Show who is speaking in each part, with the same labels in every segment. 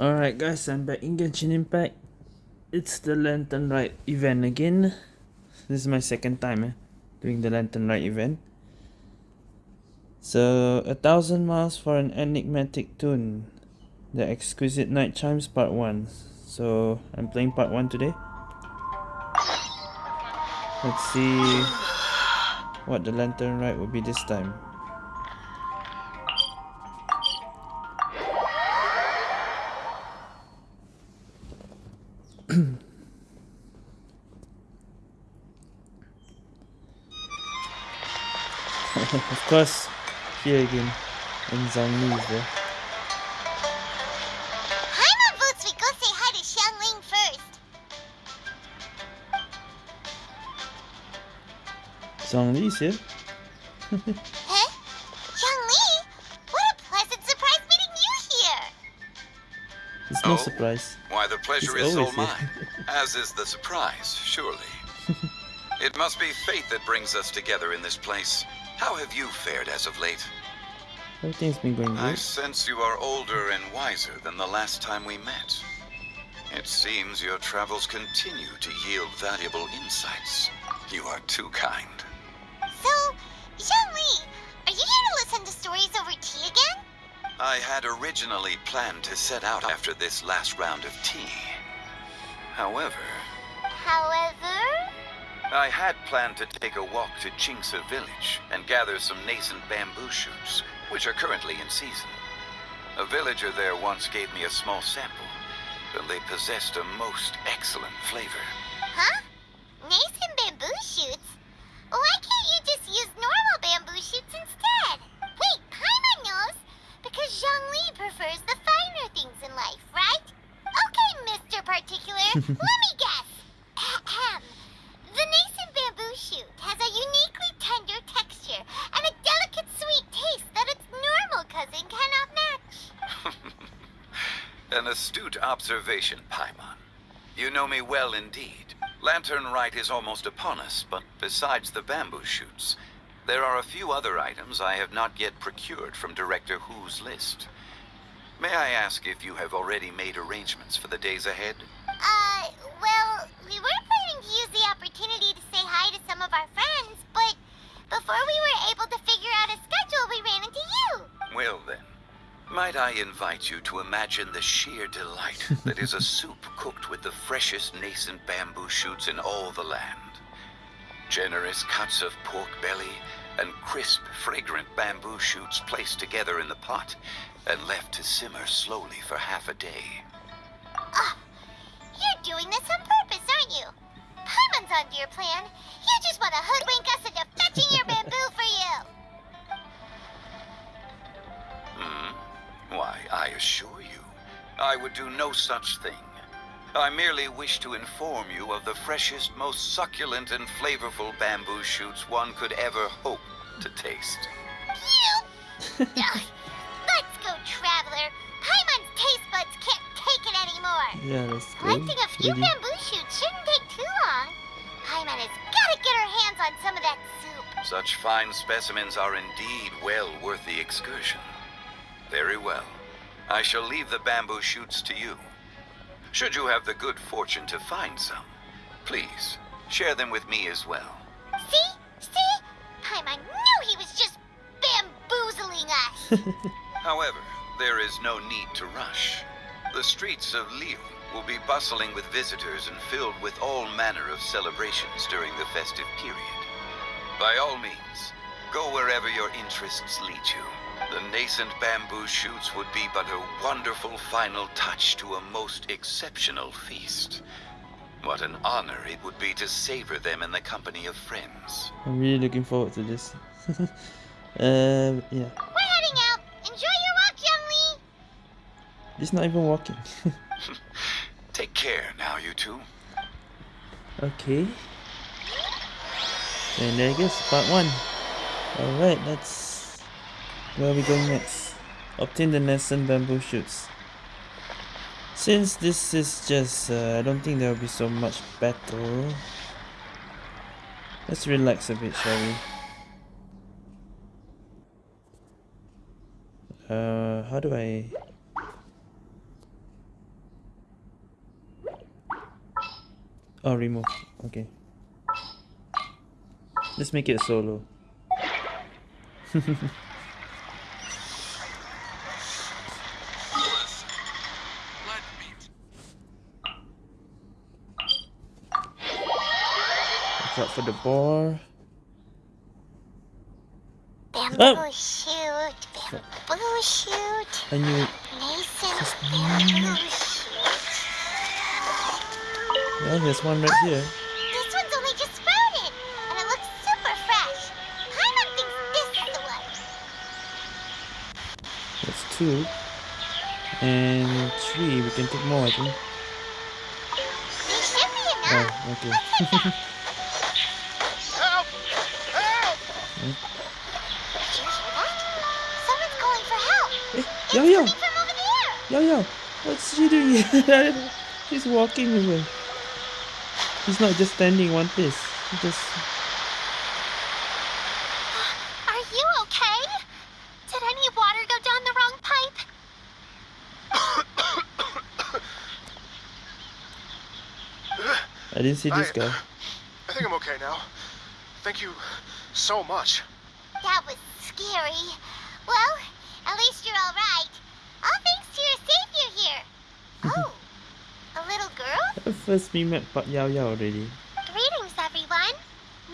Speaker 1: Alright guys, I'm back in Genshin Impact. It's the Lantern Rite event again. This is my second time eh, doing the Lantern Rite event. So, a thousand miles for an enigmatic tune. The Exquisite Night Chimes Part 1. So, I'm playing Part 1 today. Let's see what the Lantern Rite will be this time. Of course, here again, and Zhongli is there.
Speaker 2: Paimon votes we go say hi to Xiangling first.
Speaker 1: Zhongli is here?
Speaker 2: Huh? Zhongli? What a pleasant surprise meeting you here!
Speaker 1: It's no
Speaker 3: Oh?
Speaker 1: surprise.
Speaker 3: Why, the pleasure
Speaker 1: He's
Speaker 3: is all
Speaker 1: always
Speaker 3: mine, as is the surprise, surely. it must be fate that brings us together in this place. How have you fared as of late?
Speaker 1: Everything's been going
Speaker 3: I sense you are older and wiser than the last time we met. It seems your travels continue to yield valuable insights. You are too kind.
Speaker 2: So, Zhongli, are you here to listen to stories over tea again?
Speaker 3: I had originally planned to set out after this last round of tea. However,
Speaker 2: However...
Speaker 3: I had planned to take a walk to Qingce village and gather some nascent bamboo shoots, which are currently in season. A villager there once gave me a small sample, and they possessed a most excellent flavor.
Speaker 2: Huh? Nascent bamboo shoots? Why can't you just use normal bamboo shoots instead? Wait, Paimon knows! Because Zhongli prefers the finer things in life, right? Okay, Mr. Particular, let me guess. Ahem. The nascent bamboo shoot has a uniquely tender texture and a delicate sweet taste that its normal cousin cannot match.
Speaker 3: An astute observation, Paimon. You know me well indeed. Lantern Rite is almost upon us, but besides the bamboo shoots, there are a few other items I have not yet procured from Director Hu's list. May I ask if you have already made arrangements for the days ahead?
Speaker 2: Uh, well, we were planning to use the opportunity to say hi to some of our friends, but before we were able to figure out a schedule, we ran into you.
Speaker 3: Well then, might I invite you to imagine the sheer delight that is a soup cooked with the freshest nascent bamboo shoots in all the land. Generous cuts of pork belly and crisp, fragrant bamboo shoots placed together in the pot and left to simmer slowly for half a day.
Speaker 2: Ah, you're doing this on purpose, aren't you? Paimon's onto your plan. You just want to hoodwink us into fetching your bamboo for you.
Speaker 3: Hmm? Why, I assure you, I would do no such thing. I merely wish to inform you of the freshest, most succulent and flavorful bamboo shoots one could ever hope to taste.
Speaker 2: You. Ugh, let's go, traveler. Paimon's taste buds can't take it anymore.
Speaker 1: Yeah, let's go.
Speaker 2: Collecting a few
Speaker 1: Ready?
Speaker 2: bamboo shoots shouldn't take too long. Paimon has got to get her hands on some of that soup.
Speaker 3: Such fine specimens are indeed well worth the excursion. Very well. I shall leave the bamboo shoots to you. Should you have the good fortune to find some, please share them with me as well.
Speaker 2: See? See? Paimon knew he was just bamboozling us.
Speaker 3: However, there is no need to rush. The streets of Liyue will be bustling with visitors and filled with all manner of celebrations during the festive period. By all means, go wherever your interests lead you. The nascent bamboo shoots would be but a wonderful final touch to a most exceptional feast. What an honor it would be to savor them in the company of friends.
Speaker 1: I'm really looking forward to this. um, yeah.
Speaker 2: We're heading out. Enjoy your walk, Zhongli.
Speaker 1: He's not even walking.
Speaker 3: Take care now, you two.
Speaker 1: okay. And there it goes, part one. Alright, let's... Where are we going next? Obtain the nascent bamboo shoots. Since this is just, uh, I don't think there will be so much battle. Let's relax a bit, shall we? Uh, how do I... Oh, remove. Okay. Let's make it solo. Watch out for the boar.
Speaker 2: Bamboo
Speaker 1: Oh.
Speaker 2: shoot, bamboo shoot.
Speaker 1: I knew it. Just
Speaker 2: bamboo shoot.
Speaker 1: Well, there's one right oh, here.
Speaker 2: This one's only just sprouted, and it looks super fresh. Paimon thinks this is the one.
Speaker 1: That's two. And three. We can take more, I think.
Speaker 2: There should be enough.
Speaker 1: Oh, okay. yo, yo!
Speaker 2: coming from over there.
Speaker 1: Yo, yo! What's she doing? She's walking away. She's not just standing one place. He just...
Speaker 2: Are you okay? Did any water go down the wrong pipe?
Speaker 1: I didn't see this
Speaker 4: I-
Speaker 1: guy.
Speaker 4: I think I'm okay now. Thank you so much.
Speaker 2: That was scary. Well, at least you're all right. All thanks to your savior here. Oh, a little girl?
Speaker 1: First we met Pak Yao Yao already.
Speaker 2: Greetings, everyone.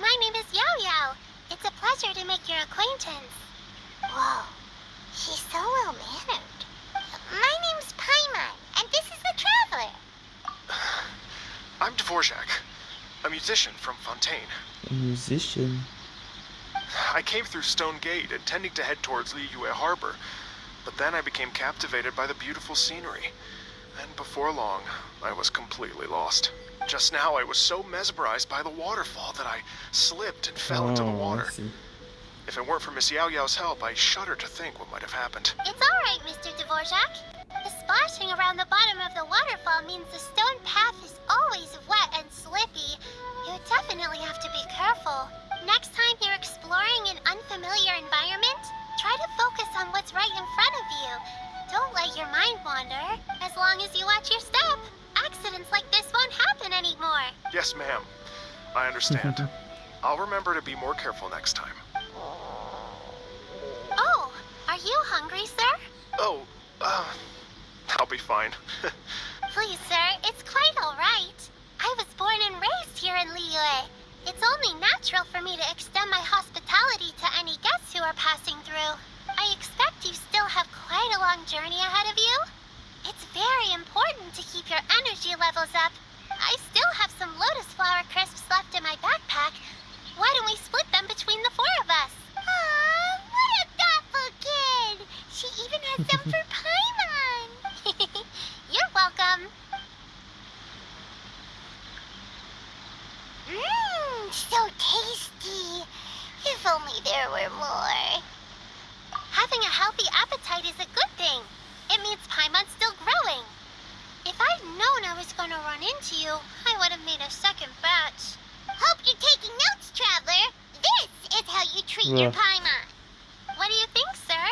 Speaker 2: My name is Yao Yao. It's a pleasure to make your acquaintance. Whoa, she's so well mannered. My name's Paimon, and this is the Traveler.
Speaker 4: I'm Dvorak, a musician from Fontaine.
Speaker 1: A musician.
Speaker 4: I came through Stone Gate, intending to head towards Liyue Harbor, but then I became captivated by the beautiful scenery. And before long, I was completely lost. Just now, I was so mesmerized by the waterfall that I slipped and fell into the
Speaker 1: Oh,
Speaker 4: water. If it weren't for Miss Yao Yao's help, I shudder to think what might have happened.
Speaker 2: It's all right, Mr. Dvorak. The splashing around the bottom of the waterfall means the stone path is always wet and slippy. You definitely have to be careful. Next time you're exploring an unfamiliar environment, try to focus on what's right in front of you. Don't let your mind wander. As long as you watch your step, accidents like this won't happen anymore.
Speaker 4: Yes, ma'am. I understand. I'll remember to be more careful next time.
Speaker 2: Oh, are you hungry, sir?
Speaker 4: Oh, uh, I'll be fine.
Speaker 2: Please, sir, it's quite all right. I was born and raised here in Liyue. It's only natural for me to extend my hospitality to any guests who are passing through. I expect you still have quite a long journey ahead of you. It's very important to keep your energy levels up. I still have some lotus flower crisps left in my backpack. Why don't we split them between the four of us? Aw, what a thoughtful kid! She even has some for Paimon! You're welcome. Mmm, so tasty. If only there were more. Having a healthy appetite is a good thing. It means Paimon's still growing. If I'd known I was going to run into you, I would have made a second batch. Hope you're taking notes, Traveler. This is how you treat your
Speaker 1: Ugh.
Speaker 2: Paimon. What do you think, sir?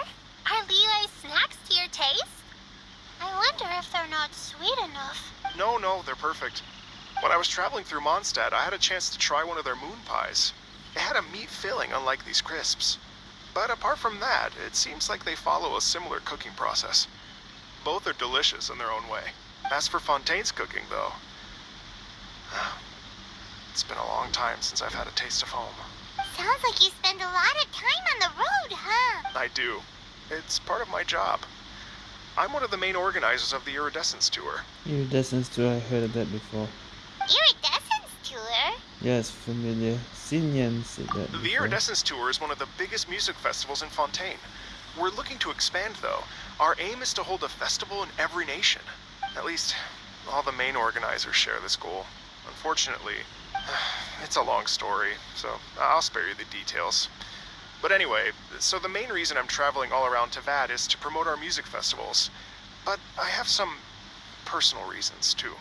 Speaker 2: Are Liyue snacks to your taste? I wonder if they're not sweet enough.
Speaker 4: no, no, they're perfect. When I was traveling through Mondstadt, I had a chance to try one of their moon pies. It had a meat filling, unlike these crisps. But apart from that, it seems like they follow a similar cooking process. Both are delicious in their own way. As for Fontaine's cooking, though, it's been a long time since I've had a taste of home.
Speaker 2: Sounds like you spend a lot of time on the road, huh?
Speaker 4: I do. It's part of my job. I'm one of the main organizers of the Iridescence Tour.
Speaker 1: Iridescence Tour, I heard of that before.
Speaker 2: Iridescence tour?
Speaker 1: Yes, familiar. Xinyan said that
Speaker 4: The. Iridescence Tour is one of the biggest music festivals in Fontaine. We're looking to expand, though. Our aim is to hold a festival in every nation. At least, all the main organizers share this goal. Unfortunately, it's a long story, so I'll spare you the details. But anyway, so the main reason I'm traveling all around Teyvat is to promote our music festivals. But I have some personal reasons, too.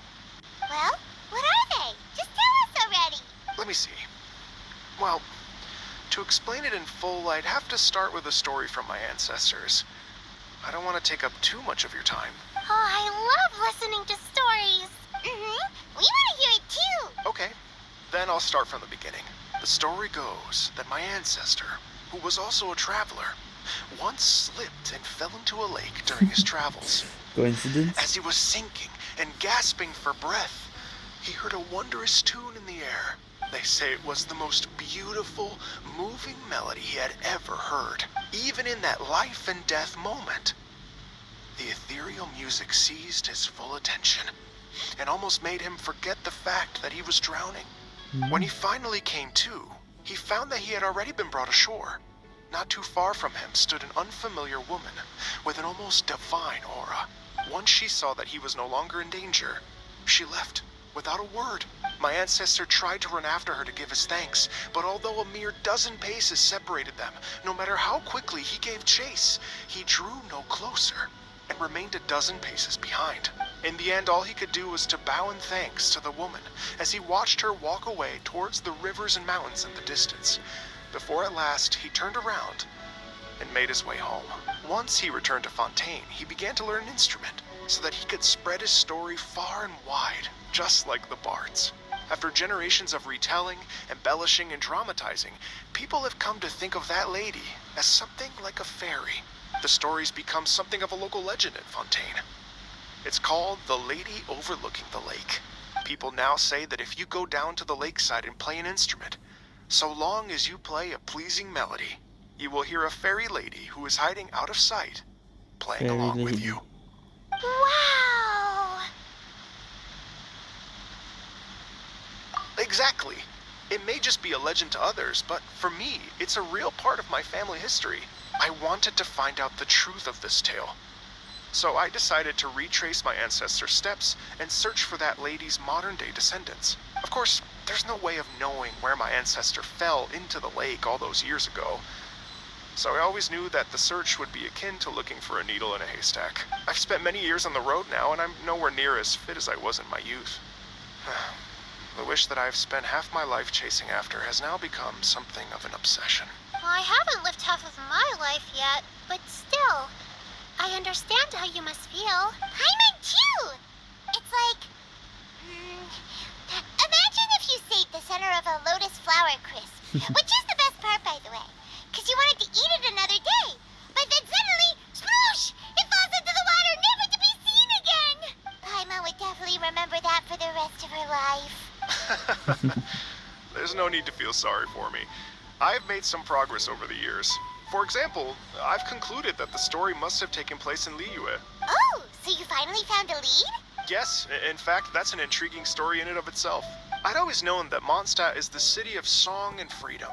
Speaker 2: Well, what are they? Just tell us already.
Speaker 4: Let me see. Well, to explain it in full, I'd have to start with a story from my ancestors. I don't want to take up too much of your time.
Speaker 2: Oh, I love listening to stories. Mm-hmm. We want to hear it too.
Speaker 4: Okay, then I'll start from the beginning. The story goes that my ancestor, who was also a traveler, once slipped and fell into a lake during his travels.
Speaker 1: Coincidence?
Speaker 4: As he was sinking and gasping for breath, he heard a wondrous tune in the air. They say it was the most beautiful, moving melody he had ever heard, even in that life and death moment. The ethereal music seized his full attention and almost made him forget the fact that he was drowning. Hmm. When he finally came to, he found that he had already been brought ashore. Not too far from him stood an unfamiliar woman with an almost divine aura. Once she saw that he was no longer in danger, she left without a word. My ancestor tried to run after her to give his thanks, but although a mere dozen paces separated them, no matter how quickly he gave chase, he drew no closer and remained a dozen paces behind. In the end, all he could do was to bow in thanks to the woman as he watched her walk away towards the rivers and mountains in the distance, before at last he turned around and made his way home. Once he returned to Fontaine, he began to learn an instrument so that he could spread his story far and wide, just like the bards. After generations of retelling, embellishing, and dramatizing, people have come to think of that lady as something like a fairy. The story's become something of a local legend in Fontaine. It's called The Lady Overlooking the Lake. People now say that if you go down to the lakeside and play an instrument, so long as you play a pleasing melody, you will hear a fairy lady who is hiding out of sight, playing
Speaker 1: Fairy
Speaker 4: along with you.
Speaker 2: Wow.
Speaker 4: Exactly. It may just be a legend to others, but for me, it's a real part of my family history. I wanted to find out the truth of this tale. So I decided to retrace my ancestors' steps and search for that lady's modern day descendants. Of course, there's no way of knowing where my ancestor fell into the lake all those years ago. So I always knew that the search would be akin to looking for a needle in a haystack. I've spent many years on the road now, and I'm nowhere near as fit as I was in my youth. The wish that I've spent half my life chasing after has now become something of an obsession.
Speaker 2: Well, I haven't lived half of my life yet, but still, I understand how you must feel. Paimon too. It's like, mm, imagine if you saved the center of a lotus flower crisp, which is the best part, by the way, you wanted to eat it another day, but then suddenly, sploosh! It falls into the water, never to be seen again. Paimon would definitely remember that for the rest of her life.
Speaker 4: There's no need to feel sorry for me. I've made some progress over the years. For example, I've concluded that the story must have taken place in Liyue.
Speaker 2: Oh, so you finally found a lead?
Speaker 4: Yes, in fact, that's an intriguing story in and of itself. I'd always known that Mondstadt is the city of song and freedom.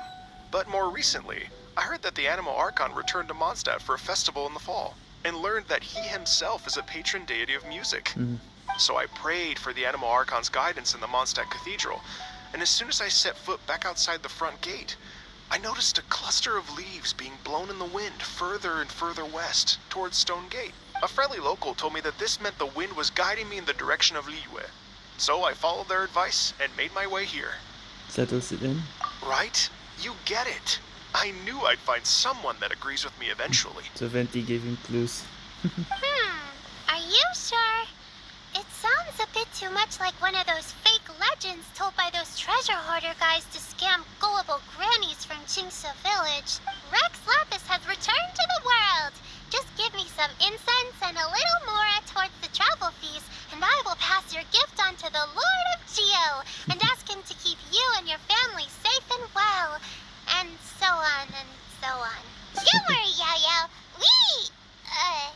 Speaker 4: But more recently, I heard that the Anemo Archon returned to Mondstadt for a festival in the fall, and learned that he himself is a patron deity of music.
Speaker 1: Mhm.
Speaker 4: So I prayed for the Anemo Archon's guidance in the Mondstadt Cathedral, and as soon as I set foot back outside the front gate, I noticed a cluster of leaves being blown in the wind further and further west, towards Stone Gate. A friendly local told me that this meant the wind was guiding me in the direction of Liyue. So I followed their advice and made my way here.
Speaker 1: Settles it in.
Speaker 4: Right? You get it. I knew I'd find someone that agrees with me eventually.
Speaker 1: So Venti gave him clues.
Speaker 2: Hmm, are you sure? It sounds a bit too much like one of those fake legends told by those treasure hoarder guys to scam gullible grannies from Qingce Village. Rex Lapis has returned to the world. Just give me some incense and a little more towards the travel fees, and I will pass your gift on to the Lord of Geo and ask him to keep you and your family safe and well. And so on and so on. Don't worry, Yao Yao. We, uh,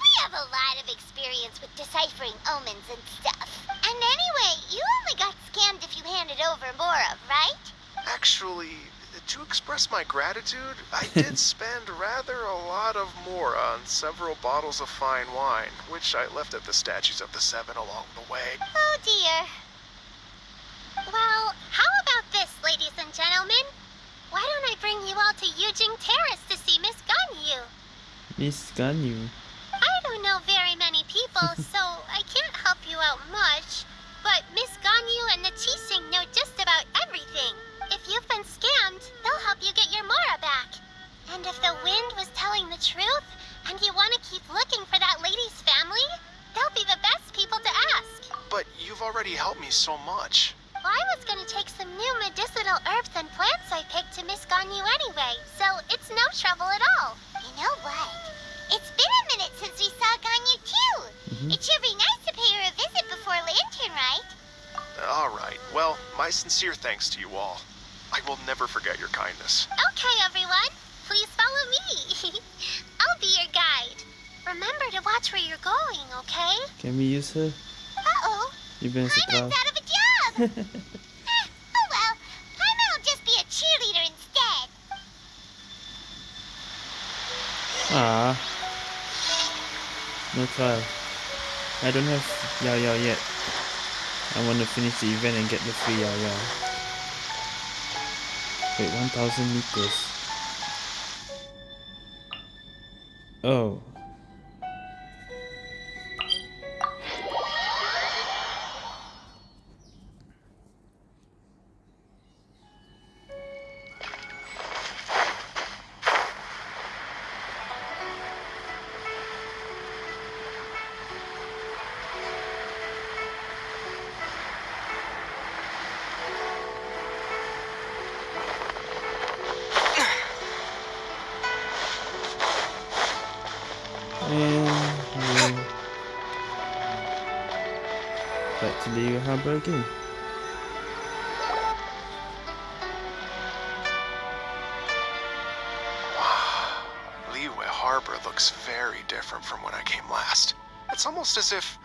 Speaker 2: we have a lot of experience with deciphering omens and stuff. And anyway, you only got scammed if you handed over more of, right?
Speaker 4: Actually, to express my gratitude, I did spend rather a lot of mora on several bottles of fine wine, which I left at the statues of the Seven along the way.
Speaker 2: Oh dear. Well, how about this, ladies and gentlemen? Why don't I bring you all to Yujing Terrace to see Miss Ganyu?
Speaker 1: Miss Ganyu.
Speaker 2: I don't know very many people, so I can't help you out much. But Miss Ganyu and the Qixing know just about everything. If you've been scammed, they'll help you get your Mora back. And if the wind was telling the truth, and you want to keep looking for that lady's family, they'll be the best people to ask.
Speaker 4: but you've already helped me so much.
Speaker 2: Well, I was gonna take some new medicinal herbs and plants I picked to Miss Ganyu anyway, so it's no trouble at all. You know what? It's been a minute since we saw Ganyu too.
Speaker 1: Mhm.
Speaker 2: It should be nice to pay her a visit before Lantern, right?
Speaker 4: All right. Well, my sincere thanks to you all. I will never forget your kindness.
Speaker 2: Okay, everyone. Please follow me. I'll be your guide. Remember to watch where you're going, okay?
Speaker 1: Can we use her?
Speaker 2: Uh-oh.
Speaker 1: Even sa
Speaker 2: Paimon's out of a job. Oh well. Paimon will just be a cheerleader instead.
Speaker 1: Ah. No trial. I don't have Yao Yao yet. I want to finish the event and get the free Yao Yao. Wait, 1000 meters. Oh. The harbor again.
Speaker 4: Liyue Harbor looks very different from when I came last. It's almost as if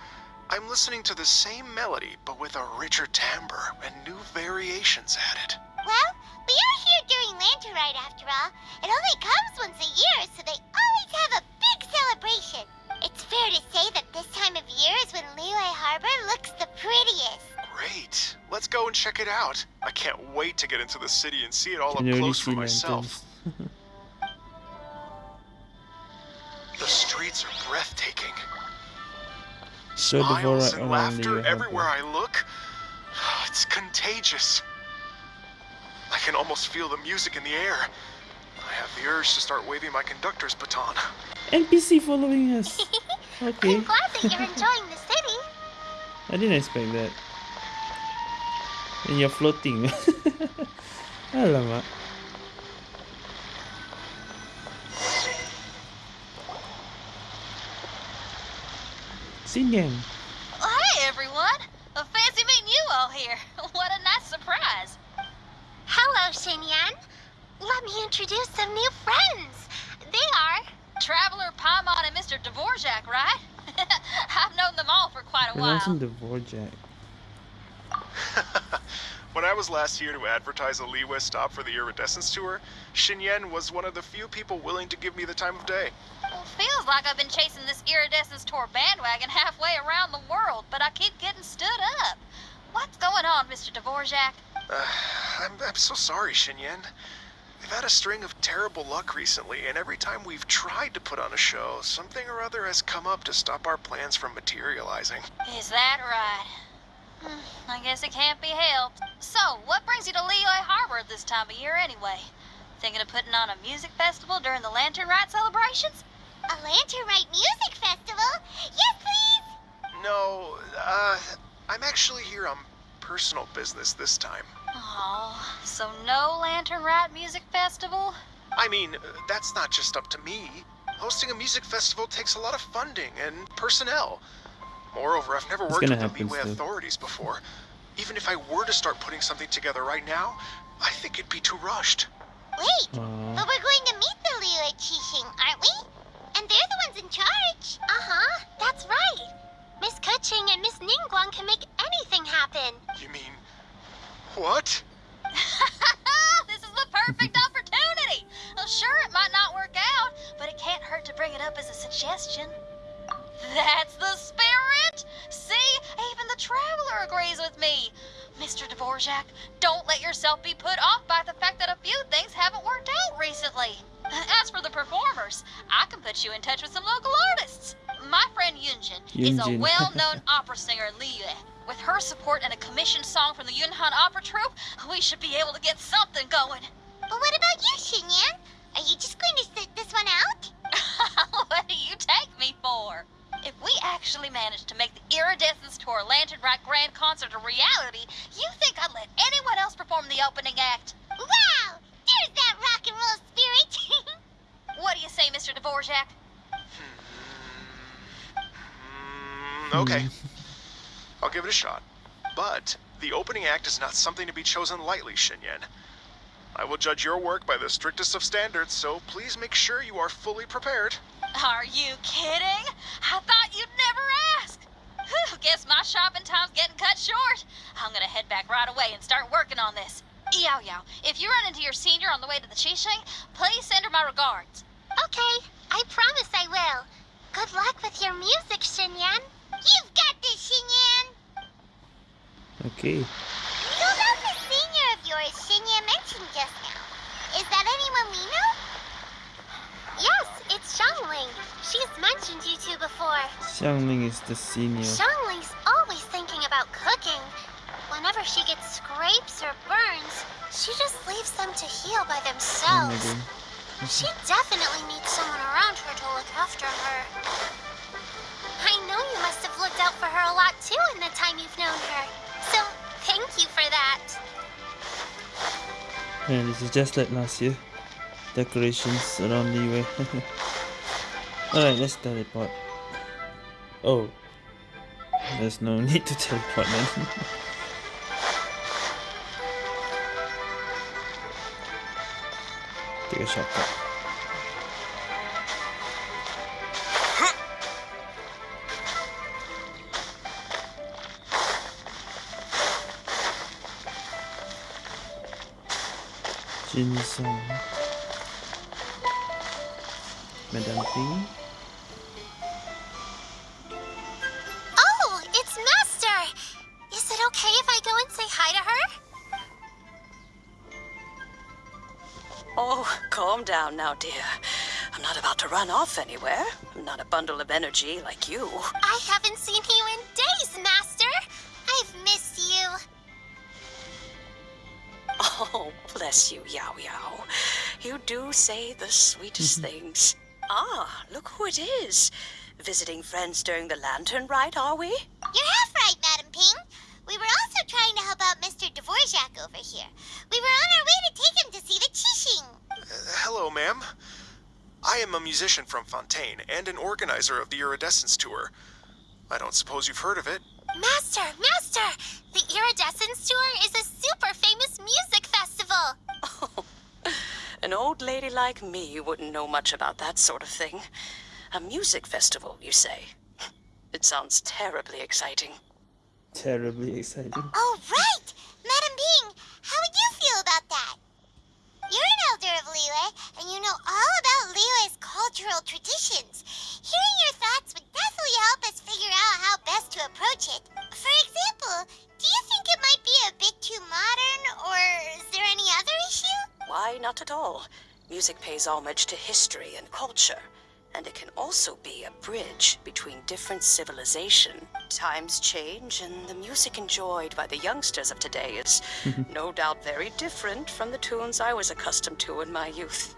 Speaker 4: I'm listening to the same melody, but with a richer timbre and new variations added.
Speaker 2: Well, we are here during Lantern Rite after all. It only comes once a year, so they always have a big celebration. It's fair to say that this time of year is when Liyue Harbor looks the prettiest.
Speaker 4: Great. Let's go and check it out. I can't wait to get into the city and see it all
Speaker 1: Can
Speaker 4: up close for myself. The streets are breathtaking.
Speaker 1: Show the
Speaker 4: Smiles
Speaker 1: Vorak
Speaker 4: and
Speaker 1: around
Speaker 4: laughter
Speaker 1: the
Speaker 4: everywhere
Speaker 1: harbor.
Speaker 4: I look. It's contagious. I can almost feel the music in the air. I have the urge to start waving my conductor's baton.
Speaker 1: NPC following us. Okay.
Speaker 2: I'm glad that you're enjoying the city.
Speaker 1: I didn't expect that. And you're floating. Alamak. Singen.
Speaker 5: Hey everyone! A fancy meeting you all here. What a nice surprise.
Speaker 2: Hello, Xinyan. Let me introduce some new friends. They are
Speaker 5: Traveler Paimon and Mr. Dvorak, right? I've known them all for quite a
Speaker 1: Pronouncing
Speaker 5: while.
Speaker 1: the Vorjak.
Speaker 4: When I was last here to advertise a Liyue stop for the Iridescence Tour, Xinyan was one of the few people willing to give me the time of day.
Speaker 5: Well, feels like I've been chasing this iridescence tour bandwagon halfway around the world, but I keep getting stood up. What's going on, Mr. Dvorak?
Speaker 4: Uh, I'm, I'm so sorry, Xinyan. We've had a string of terrible luck recently, and every time we've tried to put on a show, something or other has come up to stop our plans from materializing.
Speaker 5: Is that right? I guess it can't be helped. So, what brings you to Liyue Harbor at this time of year anyway? Thinking of putting on a music festival during the Lantern Rite celebrations?
Speaker 2: a Lantern Rite Music Festival. Yes, please.
Speaker 4: No, uh, I'm actually here on personal business this time.
Speaker 5: Oh, so no Lantern Rite Music Festival?
Speaker 4: I mean, uh, that's not just up to me. Hosting a music festival takes a lot of funding and personnel. Moreover, I've never
Speaker 1: It's
Speaker 4: worked
Speaker 1: gonna
Speaker 4: with the
Speaker 1: happen
Speaker 4: Liyue authorities before. Even if I were to start putting something together right now, I think it'd be too rushed.
Speaker 2: Wait,
Speaker 1: Aw.
Speaker 2: but we're going to meet the Liyue Qixing, aren't we? And they're the ones in charge. Uh-huh, that's right. Miss Keqing and Miss Ningguang can make anything happen.
Speaker 4: You mean, what?
Speaker 5: this is the perfect opportunity. Well, sure, it might not work out, but it can't hurt to bring it up as a suggestion. That's the spirit! See, even the traveler agrees with me. Mr. Dvorak, don't let yourself be put off by the fact that a few things haven't worked out recently. As for the performers, I can put you in touch with some local artists. My friend Yunjin, is a well-known opera singer in Liyue. With her support and a commissioned song from the Yunhan Opera Troupe, we should be able to get something going.
Speaker 2: But what about you, Xinyan? Are you just going to sit this one out?
Speaker 5: what do you take me for? If we actually managed to make the Iridescence Tour Lantern Rock Grand Concert a reality, you think I'd let anyone else perform the opening act?
Speaker 2: Wow! There's that rock and roll spirit!
Speaker 5: What do you say, Mr. Dvorak?
Speaker 4: Mm, okay. I'll give it a shot. But the opening act is not something to be chosen lightly, Xinyan. I will judge your work by the strictest of standards, so please make sure you are fully prepared.
Speaker 5: Are you kidding? I thought you'd never ask. Whew, guess my shopping time's getting cut short. I'm gonna head back right away and start working on this. Yao Yao, if you run into your senior on the way to the Qixing, please send her my regards.
Speaker 2: okay, I promise I will. Good luck with your music, Xinyan. You've got this, Xinyan!
Speaker 1: Okay.
Speaker 2: So about the senior of yours Xinyan mentioned just now. Is that anyone we know? Yes, it's Xiangling. She's mentioned you two before.
Speaker 1: Xiangling is the senior.
Speaker 2: Xiangling's always thinking about cooking. Whenever she gets scrapes or burns, she just leaves them to heal by themselves.
Speaker 1: Oh god.
Speaker 2: She definitely needs someone around her to look after her. I know you must have looked out for her a lot too in the time you've known her. So, thank you for that.
Speaker 1: And this is just like last year. Decorations around the way. Alright, let's teleport. Oh. There's no need to teleport man. Take a shortcut. Jinsong. Madame Ping.
Speaker 2: Oh, it's Master! Is it okay if I go and say hi to her?
Speaker 6: Oh, calm down now, dear. I'm not about to run off anywhere. I'm not a bundle of energy like you.
Speaker 2: I haven't seen you in days, Master! I've missed you.
Speaker 6: Oh, bless you, Yao Yao. You do say the sweetest things. Ah, look who it is. Visiting friends during the Lantern Rite, are we?
Speaker 2: You're half right, Madam Ping. We were also trying to help out Mr. Dvorak over here. We were on our way to take him to see the Qixing.
Speaker 4: Uh, hello, ma'am. I am a musician from Fontaine and an organizer of the Iridescence Tour. I don't suppose you've heard of it.
Speaker 2: Master, Master! The Iridescence Tour is a
Speaker 6: An old lady like me wouldn't know much about that sort of thing. A music festival, you say? It sounds terribly exciting.
Speaker 1: Terribly exciting.
Speaker 2: Oh, right! Madam Ping, how would you feel about that? You're an elder of Liyue, and you know all about Liyue's cultural traditions. Hearing your thoughts would definitely
Speaker 6: not at all. Music pays homage to history and culture, and it can also be a bridge between different civilization. Times change, and the music enjoyed by the youngsters of today is no doubt very different from the tunes I was accustomed to in my youth.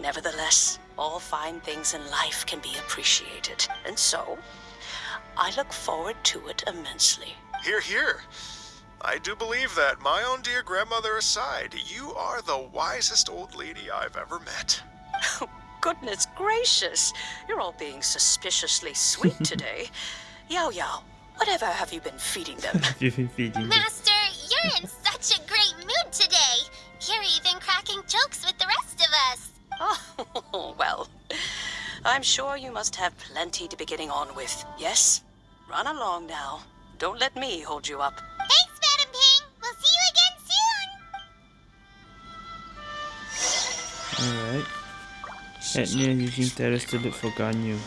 Speaker 6: Nevertheless, all fine things in life can be appreciated, and so I look forward to it immensely.
Speaker 4: Here, here. I do believe that, my own dear grandmother aside, you are the wisest old lady I've ever met.
Speaker 6: Oh, goodness gracious, you're all being suspiciously sweet today. Yao Yao, whatever have you been feeding them?
Speaker 1: You've been feeding them.
Speaker 2: Master, you're in such a great mood today. You're even cracking jokes with the rest of us.
Speaker 6: oh, well, I'm sure you must have plenty to be getting on with. Yes? Run along now. Don't let me hold you up.
Speaker 2: Thanks, Madam Ping. We'll see you again soon.
Speaker 1: Alright. Head near Yujing terrace to look for Ganyu.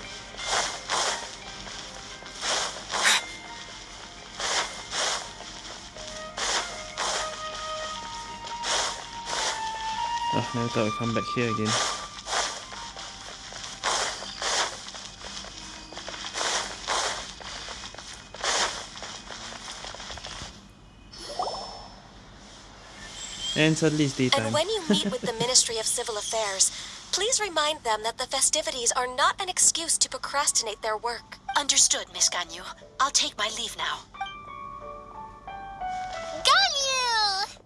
Speaker 1: Ah, oh, never thought I'd come back here again. And suddenly it's daytime.
Speaker 7: And when you meet with the Ministry of Civil Affairs, please remind them that the festivities are not an excuse to procrastinate their work. Understood, Miss Ganyu. I'll take my leave now.
Speaker 8: Ganyu!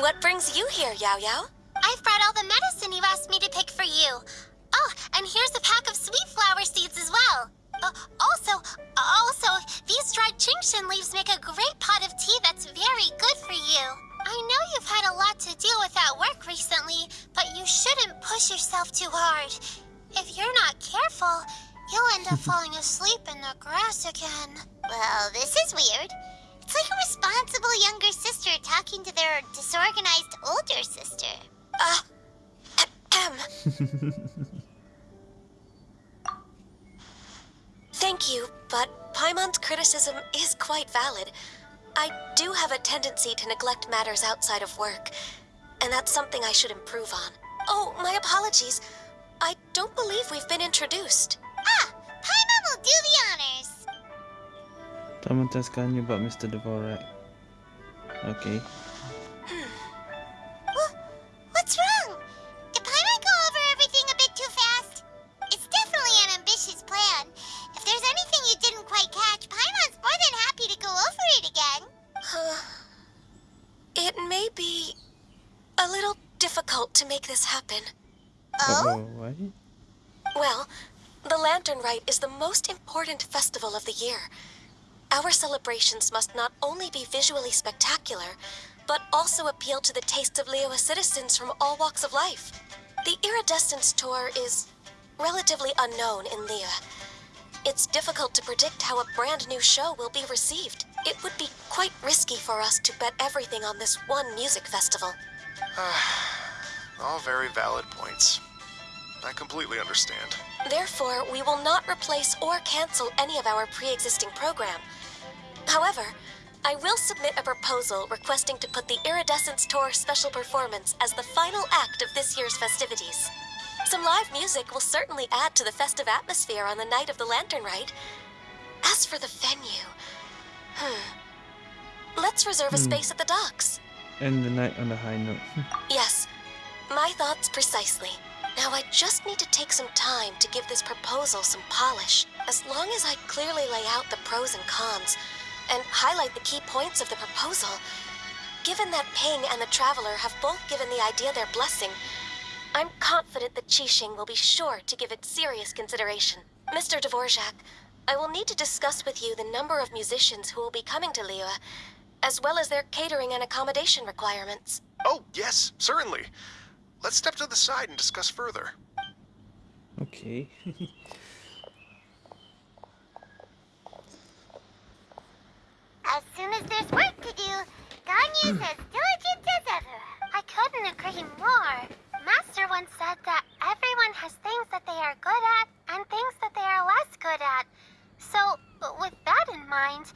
Speaker 7: What brings you here, Yao Yao?
Speaker 8: I've brought all the medicine you asked me to pick for you. Oh, and here's a pack of sweet flower seeds as well. Uh, also, also, these dried Qingxin leaves make a great pot of tea that's very good for you. I know you've had a lot to deal with at work recently, but you shouldn't push yourself too hard. If you're not careful, you'll end up falling asleep in the grass again. Well, this is weird. It's like a responsible younger sister talking to their disorganized older sister.
Speaker 7: Uh, ahem. Thank you, but Paimon's criticism is quite valid. I do have a tendency to neglect matters outside of work, and that's something I should improve on. Oh, my apologies. I don't believe we've been introduced.
Speaker 8: Ah, Paimon will do the honors.
Speaker 2: Someone ask Ganyu about Mr. Dvorak. Okay.
Speaker 7: Huh. It may be a little difficult to make this happen.
Speaker 8: Oh?
Speaker 2: What?
Speaker 7: Well, the Lantern Rite is the most important festival of the year. Our celebrations must not only be visually spectacular, but also appeal to the tastes of Liyue citizens from all walks of life. The Iridescence Tour is relatively unknown in Liyue. It's difficult to predict how a brand new show will be received. It would be quite risky for us to bet everything on this one music festival.
Speaker 4: All very valid points. I completely understand.
Speaker 7: Therefore, we will not replace or cancel any of our pre-existing program. However, I will submit a proposal requesting to put the Iridescence Tour special performance as the final act of this year's festivities. Some live music will certainly add to the festive atmosphere on the night of the Lantern Rite. As for the venue, hmm. Let's reserve a
Speaker 2: Hmm.
Speaker 7: space at the docks.
Speaker 2: End the night on a high note.
Speaker 7: Yes, my thoughts precisely. Now I just need to take some time to give this proposal some polish. As long as I clearly lay out the pros and cons and highlight the key points of the proposal, given that Ping and the Traveler have both given the idea their blessing, I'm confident that Qixing will be sure to give it serious consideration. Mr. Dvorak, I will need to discuss with you the number of musicians who will be coming to Liyue, as well as their catering and accommodation requirements.
Speaker 4: Oh, yes, certainly. Let's step to the side and discuss further.
Speaker 2: Okay.
Speaker 8: As soon as there's work to do, Ganyu's as diligent as ever. I couldn't agree more. Master once said that everyone has things that they are good at and things that they are less good at. So, with that in mind,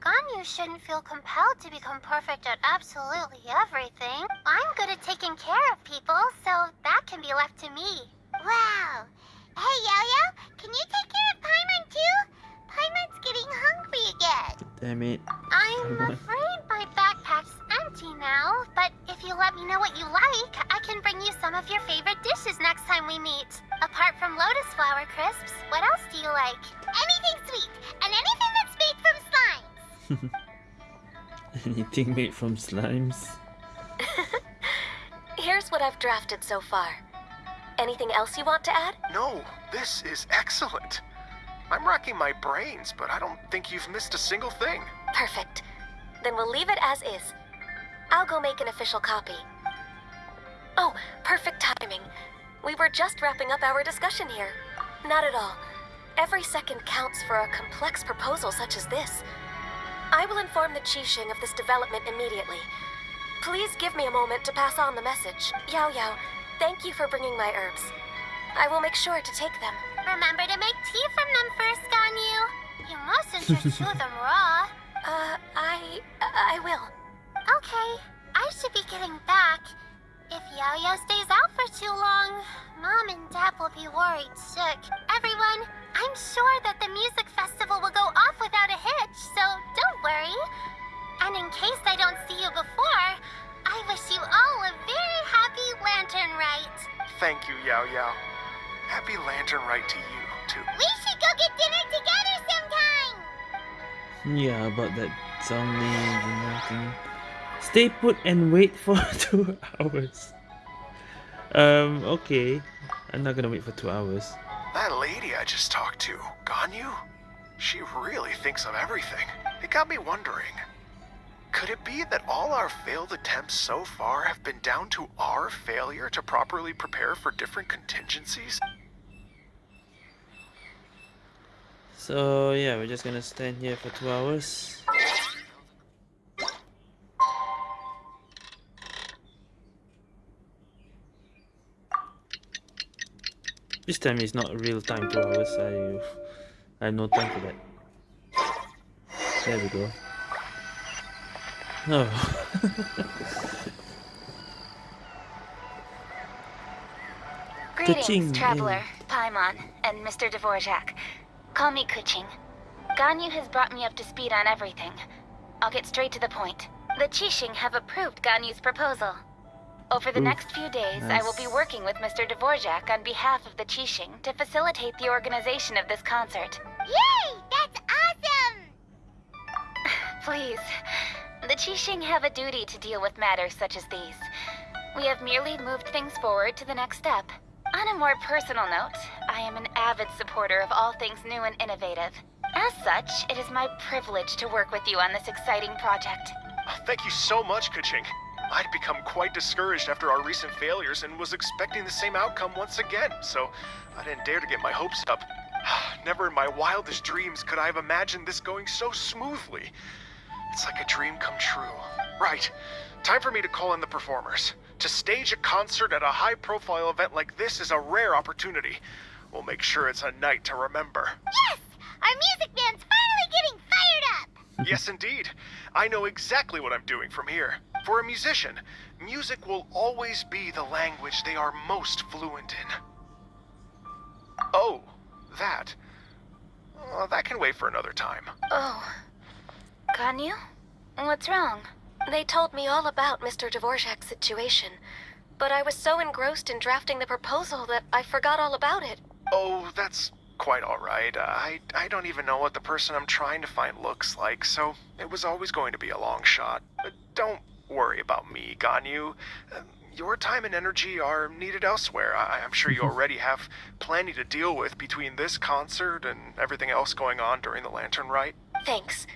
Speaker 8: Ganyu shouldn't feel compelled to become perfect at absolutely everything. I'm good at taking care of people, so that can be left to me. Wow. Hey, Yo-Yo, can you take care of Paimon too? Paimon's getting hungry again.
Speaker 2: Damn it.
Speaker 8: I'm afraid my let me know what you like, I can bring you some of your favorite dishes next time we meet. Apart from lotus flower crisps, what else do you like? Anything sweet, and anything that's made from slimes.
Speaker 2: Anything made from slimes?
Speaker 7: Here's what I've drafted so far. Anything else you want to add?
Speaker 4: No, this is excellent. I'm racking my brains, but I don't think you've missed a single thing.
Speaker 7: Perfect. Then we'll leave it as is. I'll go make an official copy. Oh, perfect timing. We were just wrapping up our discussion here. Not at all. Every second counts for a complex proposal such as this. I will inform the Qixing of this development immediately. Please give me a moment to pass on the message. Yao Yao, thank you for bringing my herbs. I will make sure to take them.
Speaker 8: Remember to make tea from them first, Ganyu. You mustn't just chew them raw.
Speaker 7: Uh, I... I will.
Speaker 8: Okay, I should be getting back. If Yo-Yo stays out for too long, Mom and Dad will be worried sick. Everyone, I'm sure that the music festival will go off without a hitch, so don't worry. And in case I don't see you before, I wish you all a very happy lantern rite.
Speaker 4: Thank you, Yao Yao. Happy Lantern Rite to you, too.
Speaker 2: We should go get dinner together sometime.
Speaker 1: Yeah, about that zombie dinner thing. Stay put and wait for two hours. Um, okay. I'm not gonna wait for two hours.
Speaker 4: That lady I just talked to, Ganyu, she really thinks of everything. It got me wondering. Could it be that all our failed attempts so far have been down to our failure to properly prepare for different contingencies?
Speaker 1: So yeah, we're just gonna stand here for two hours. This time is not real time two hours. I I have no time for that. There we go. Oh.
Speaker 9: Greetings,
Speaker 1: Keqing,
Speaker 9: traveler, Paimon, and Mr. Dvorak. Call me Keqing. Ganyu has brought me up to speed on everything. I'll get straight to the point. The Qixing have approved Ganyu's proposal. Over the
Speaker 1: Oof,
Speaker 9: next few days, I will be working with Mr. Dvorak on behalf of the Qixing to facilitate the organization of this concert.
Speaker 2: Yay! That's awesome!
Speaker 9: Please. The Qixing have a duty to deal with matters such as these. We have merely moved things forward to the next step. On a more personal note, I am an avid supporter of all things new and innovative. As such, it is my privilege to work with you on this exciting project.
Speaker 4: Thank you so much, Keqing. I'd become quite discouraged after our recent failures and was expecting the same outcome once again, so I didn't dare to get my hopes up. Never in my wildest dreams could I have imagined this going so smoothly. It's like a dream come true. Right. Time for me to call in the performers. To stage a concert at a high profile event like this is a rare opportunity. We'll make sure it's a night to remember.
Speaker 2: Yes! Our music band's finally getting fired up!
Speaker 4: yes, indeed. I know exactly what I'm doing from here. For a musician, music will always be the language they are most fluent in. Oh, that. Uh, that can wait for another time.
Speaker 9: Oh. Can you? What's wrong?
Speaker 7: They told me all about Mr. Dvorak's situation, but I was so engrossed in drafting the proposal that I forgot all about it.
Speaker 4: Oh, that's quite all right. Uh, I I don't even know what the person I'm trying to find looks like, so it was always going to be a long shot. Uh, don't worry about me, Ganyu. Uh, your time and energy are needed elsewhere. I, I'm sure you already have plenty to deal with between this concert and everything else going on during the Lantern Rite.
Speaker 7: Thanks.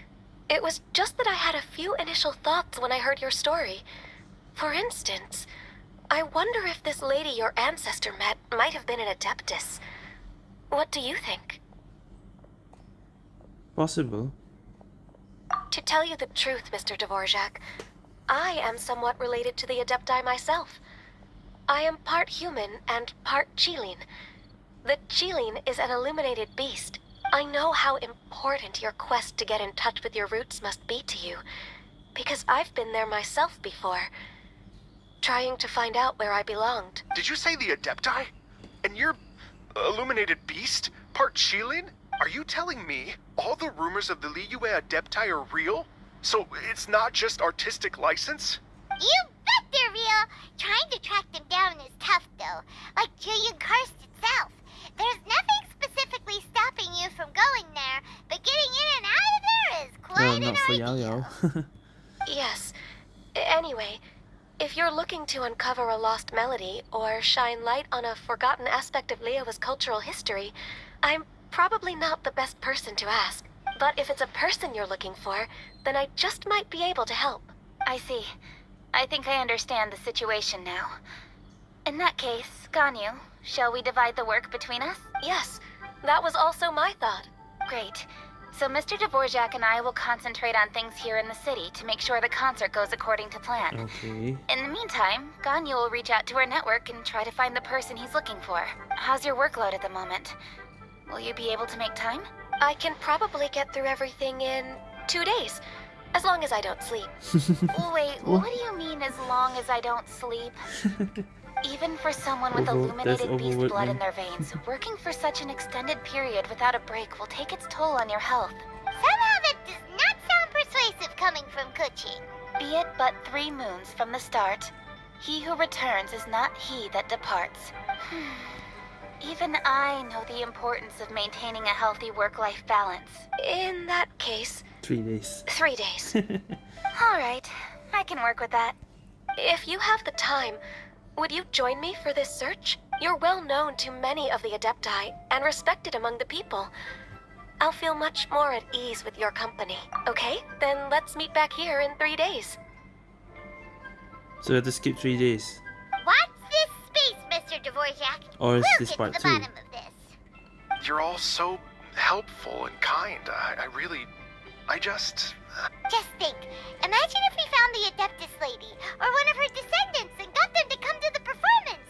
Speaker 7: It was just that I had a few initial thoughts when I heard your story. For instance, I wonder if this lady your ancestor met might have been an Adeptus. What do you think?
Speaker 1: Possible.
Speaker 7: To tell you the truth, Mr. Dvorak, I am somewhat related to the Adepti myself. I am part human and part Qilin. The Qilin is an illuminated beast. I know how important your quest to get in touch with your roots must be to you, because I've been there myself before, trying to find out where I belonged.
Speaker 4: Did you say the Adepti? And you're illuminated beast? Part Qilin? Are you telling me all the rumors of the Liyue Adepti are real? So it's not just artistic license?
Speaker 2: You bet they're real! Trying to track them down is tough, though. Like Jueyun Karst itself. There's nothing specifically stopping you from going there, but getting in and out of there is quite
Speaker 1: not
Speaker 2: an
Speaker 1: for Yao
Speaker 2: idea.
Speaker 1: Yao.
Speaker 7: Yes. Anyway, if you're looking to uncover a lost melody or shine light on a forgotten aspect of Liyue's cultural history, I'm probably not the best person to ask. But if it's a person you're looking for, then I just might be able to help.
Speaker 9: I see. I think I understand the situation now. In that case, Ganyu, shall we divide the work between us?
Speaker 7: Yes, that was also my thought.
Speaker 9: Great. So Mr. Dvorak and I will concentrate on things here in the city to make sure the concert goes according to plan.
Speaker 1: okay.
Speaker 9: In the meantime, Ganyu will reach out to our network and try to find the person he's looking for. How's your workload at the moment? Will you be able to make time?
Speaker 7: I can probably get through everything in two days, as long as I don't sleep.
Speaker 9: Wait, what do you mean as long as I don't sleep? Even for someone with illuminated beast blood in their veins, working for such an extended period without a break will take its toll on your health.
Speaker 2: Somehow that does not sound persuasive coming from Keqing.
Speaker 9: Be it but three moons from the start, he who returns is not he that departs. Even I know the importance of maintaining a healthy work-life balance.
Speaker 7: In that case,
Speaker 1: Three days.
Speaker 7: three days.
Speaker 9: All right, I can work with that.
Speaker 7: if you have the time, would you join me for this search? You're well known to many of the Adepti and respected among the people. I'll feel much more at ease with your company. Okay, then let's meet back here in three days.
Speaker 1: So we have to skip three days.
Speaker 2: This space, Mr. Dvorak.
Speaker 1: Oh, or is
Speaker 2: we'll
Speaker 1: this
Speaker 2: get
Speaker 1: part
Speaker 2: to the
Speaker 1: two?
Speaker 2: bottom of this.
Speaker 4: You're all so helpful and kind. I, I really. I just.
Speaker 2: Just think. Imagine if we found the Adeptus lady, or one of her descendants, and got them to come to the performance.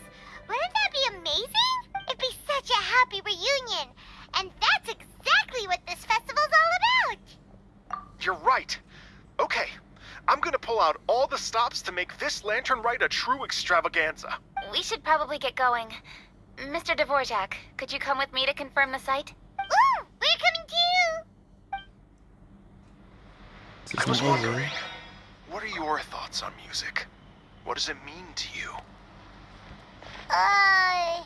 Speaker 2: Wouldn't that be amazing? It'd be such a happy reunion. And that's exactly what this festival's all about.
Speaker 4: You're right. Okay, I'm gonna pull out all the stops to make this Lantern Rite a true extravaganza.
Speaker 9: We should probably get going. Mr. Dvorak, could you come with me to confirm the site?
Speaker 2: Ooh, we're coming too.
Speaker 1: So it's
Speaker 4: I was wondering, what are your thoughts on music? What does it mean to you?
Speaker 2: Uh,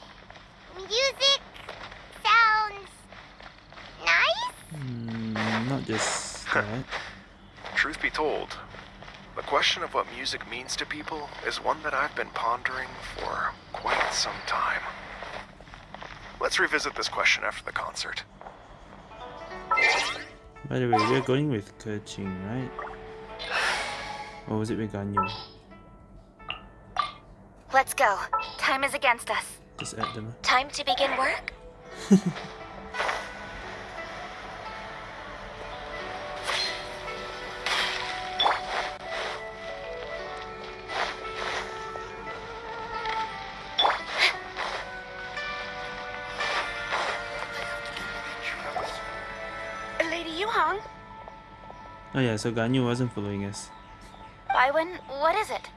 Speaker 2: music sounds nice.
Speaker 1: Hmm, not just that.
Speaker 4: Truth be told, the question of what music means to people is one that I've been pondering for quite some time. Let's revisit this question after the concert.
Speaker 1: By the way, we're going with Keqing, right? Or was it with Ganyu?
Speaker 9: Let's go. Time is against us.
Speaker 1: Just add them.
Speaker 7: Time to begin work?
Speaker 1: Oh yeah, so Ganyu wasn't following us.
Speaker 9: Bywin, what is it?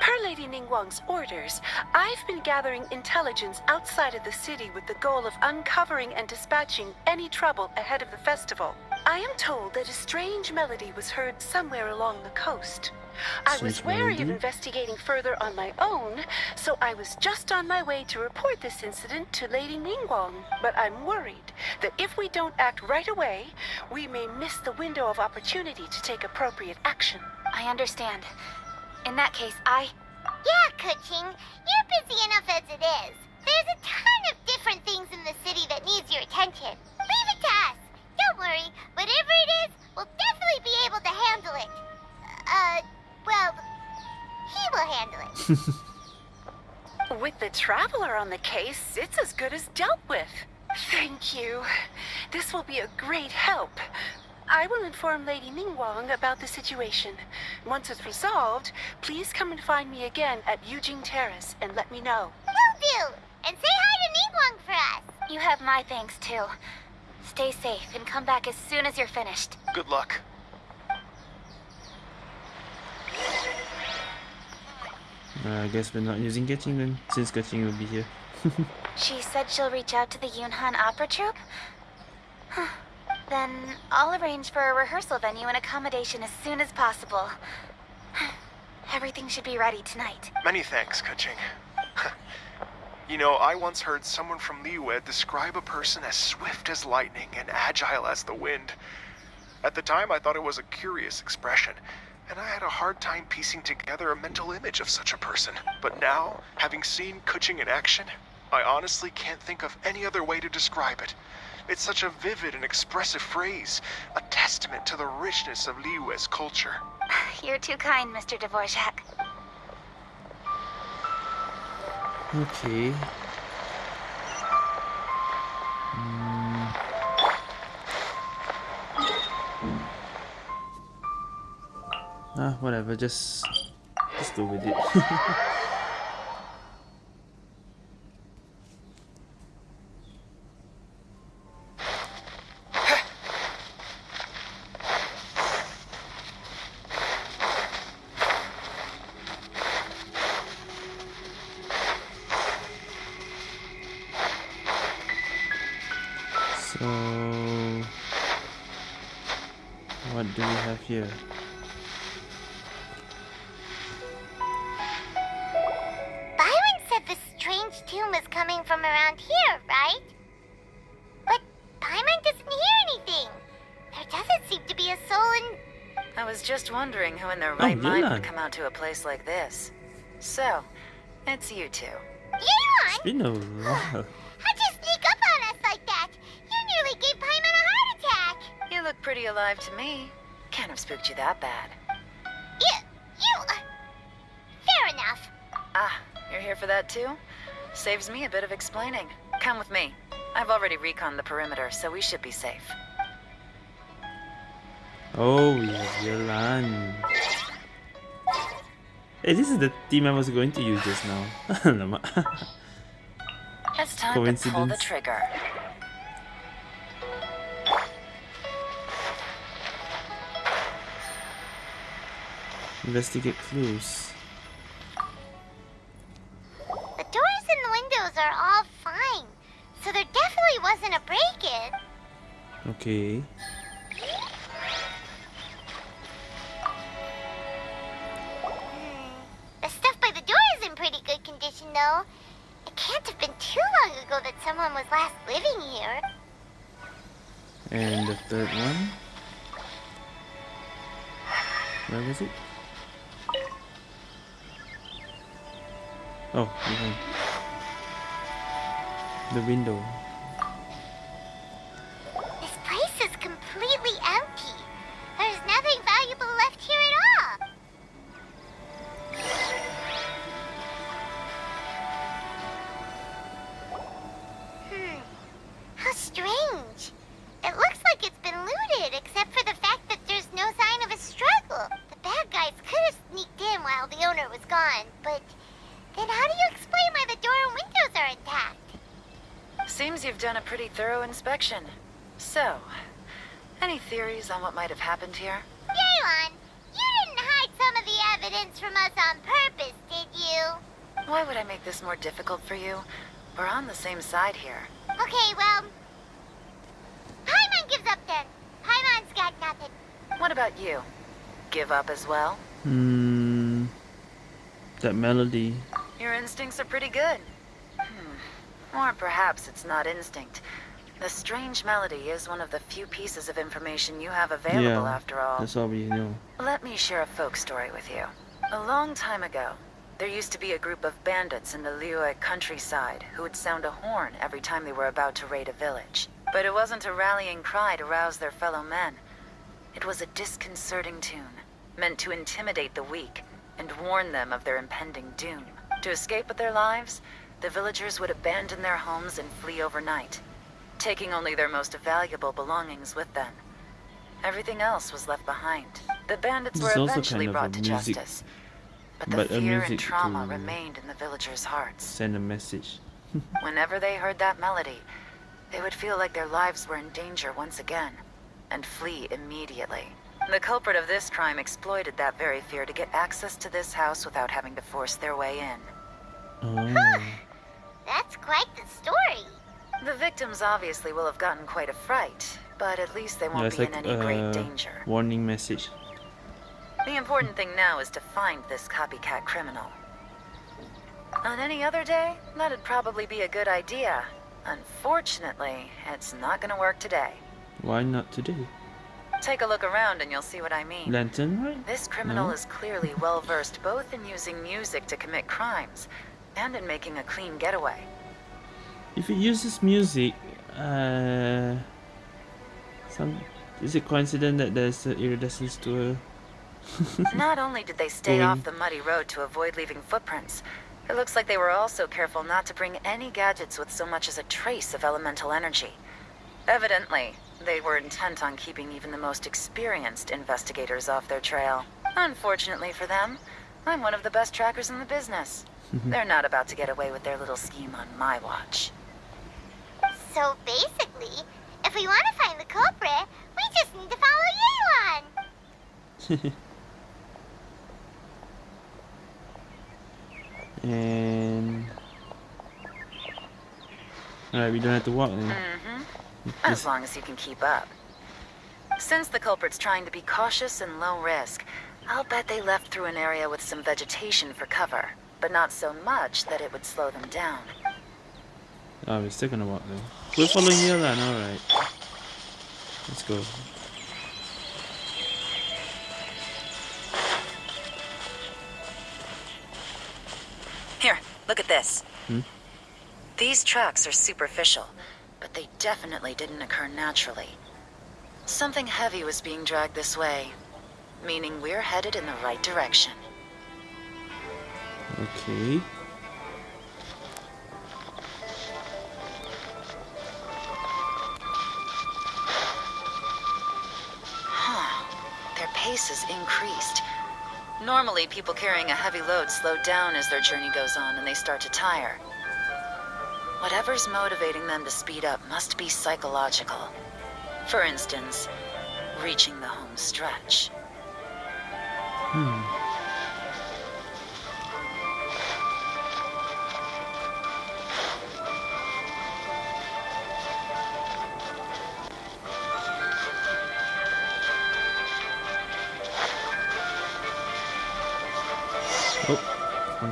Speaker 10: Per Lady Ningguang's orders, I've been gathering intelligence outside of the city with the goal of uncovering and dispatching any trouble ahead of the festival. I am told that a strange melody was heard somewhere along the coast. I was
Speaker 1: Strange
Speaker 10: wary of investigating further on my own, so I was just on my way to report this incident to Lady Ningguang. But I'm worried that if we don't act right away, we may miss the window of opportunity to take appropriate action.
Speaker 9: I understand. In that case, I.
Speaker 2: Yeah, Keqing, you're busy enough as it is. There's a ton of different things in the city that needs your attention. Leave it to us. Don't worry. Whatever it is, we'll definitely be able to handle it. Uh, well, he will handle it.
Speaker 10: With the traveler on the case, it's as good as dealt with. Thank you. This will be a great help. I will inform Lady Ningguang about the situation. Once it's resolved, please come and find me again at Yujing Terrace and let me know.
Speaker 2: Will do. And say hi to Ningguang for us.
Speaker 9: You have my thanks too. Stay safe and come back as soon as you're finished.
Speaker 4: Good luck.
Speaker 1: Uh, I guess we're not using Keqing then, since Keqing will be here.
Speaker 9: She said she'll reach out to the Yunhan Opera Troupe? Huh. then I'll arrange for a rehearsal venue and accommodation as soon as possible. Everything should be ready tonight.
Speaker 4: Many thanks, Keqing. you know, I once heard someone from Liyue describe a person as swift as lightning and agile as the wind. At the time, I thought it was a curious expression, and I had a hard time piecing together a mental image of such a person. But now, having seen Keqing in action, I honestly can't think of any other way to describe it. It's such a vivid and expressive phrase, a testament to the richness of Liyue's culture.
Speaker 9: You're too kind, Mr. Dvorak.
Speaker 1: Okay. Mm. Ah, whatever, just just go with it.
Speaker 11: place like this. So, it's you two.
Speaker 2: Yelan!
Speaker 1: It's been a while.
Speaker 2: How'd you sneak up on us like that? You nearly gave Paimon a heart attack.
Speaker 11: You look pretty alive to me. Can't have spooked you that bad.
Speaker 2: You. You. Uh, fair enough.
Speaker 11: Ah, you're here for that too? Saves me a bit of explaining. Come with me. I've already reconned the perimeter, so we should be safe.
Speaker 1: Oh, yes, Yelan. Hey, this is the team I was going to use just now. Alamak.
Speaker 11: It's time to pull the
Speaker 1: Coincidence.
Speaker 11: trigger.
Speaker 1: Investigate clues.
Speaker 2: The doors and the windows are all fine, so there definitely wasn't a break-in.
Speaker 1: Okay.
Speaker 2: Though. It can't have been too long ago that someone was last living here.
Speaker 1: And the third one. Where was it? Oh, behind. The window.
Speaker 11: Thorough inspection. So, any theories on what might have happened here?
Speaker 2: Yelan, you didn't hide some of the evidence from us on purpose, did you?
Speaker 11: Why would I make this more difficult for you? We're on the same side here.
Speaker 2: Okay, well... Paimon gives up then. Paimon's got nothing.
Speaker 11: What about you? Give up as well?
Speaker 1: Hmm. That melody.
Speaker 11: Your instincts are pretty good. Hmm. Or perhaps it's not instinct. The strange melody is one of the few pieces of information you have available
Speaker 1: Yeah,
Speaker 11: after all.
Speaker 1: That's all we know.
Speaker 11: Let me share a folk story with you. A long time ago, there used to be a group of bandits in the Liyue countryside who would sound a horn every time they were about to raid a village. But it wasn't a rallying cry to rouse their fellow men. It was a disconcerting tune, meant to intimidate the weak and warn them of their impending doom. To escape with their lives, the villagers would abandon their homes and flee overnight, taking only their most valuable belongings with them. Everything else was left behind. The bandits
Speaker 1: This
Speaker 11: were eventually
Speaker 1: kind of
Speaker 11: brought to
Speaker 1: music-
Speaker 11: justice. But the
Speaker 1: but a
Speaker 11: fear
Speaker 1: music
Speaker 11: and trauma
Speaker 1: to-
Speaker 11: remained in the villagers' hearts.
Speaker 1: Send a message.
Speaker 11: Whenever they heard that melody, they would feel like their lives were in danger once again, and flee immediately. The culprit of this crime exploited that very fear to get access to this house without having to force their way in.
Speaker 1: Oh.
Speaker 2: That's quite the story.
Speaker 11: The victims obviously will have gotten quite a fright, but at least they won't
Speaker 1: it's
Speaker 11: be
Speaker 1: like
Speaker 11: in any great
Speaker 1: uh,
Speaker 11: danger.
Speaker 1: warning message.
Speaker 11: The important thing now is to find this copycat criminal. On any other day, that'd probably be a good idea. Unfortunately, it's not gonna work today.
Speaker 1: Why not today?
Speaker 11: Take a look around and you'll see what I mean.
Speaker 1: Lantern, right?
Speaker 11: This criminal
Speaker 1: No?
Speaker 11: is clearly well versed both in using music to commit crimes and in making a clean getaway.
Speaker 1: If it uses music, uh, some is it coincident that there's an iridescence to a
Speaker 11: Not only did they stay
Speaker 1: Going-
Speaker 11: off the muddy road to avoid leaving footprints, it looks like they were also careful not to bring any gadgets with so much as a trace of elemental energy. Evidently, they were intent on keeping even the most experienced investigators off their trail. Unfortunately for them, I'm one of the best trackers in the business. They're not about to get away with their little scheme on my watch.
Speaker 2: So basically, if we want to find the culprit, we just need to follow Yelan.
Speaker 1: and Alright, we don't have to walk then.
Speaker 11: Mm-hmm. As long as you can keep up. Since the culprit's trying to be cautious and low risk, I'll bet they left through an area with some vegetation for cover, but not so much that it would slow them down.
Speaker 1: Oh, we're still gonna walk though. We're following Yelan, alright. Let's go.
Speaker 11: Here, look at this.
Speaker 1: Hmm?
Speaker 11: These tracks are superficial, but they definitely didn't occur naturally. Something heavy was being dragged this way, meaning we're headed in the right direction.
Speaker 1: Okay.
Speaker 11: Their increased. Normally, people carrying a heavy load slow down as their journey goes on and they start to tire. Whatever's motivating them to speed up must be psychological. For instance, reaching the home stretch.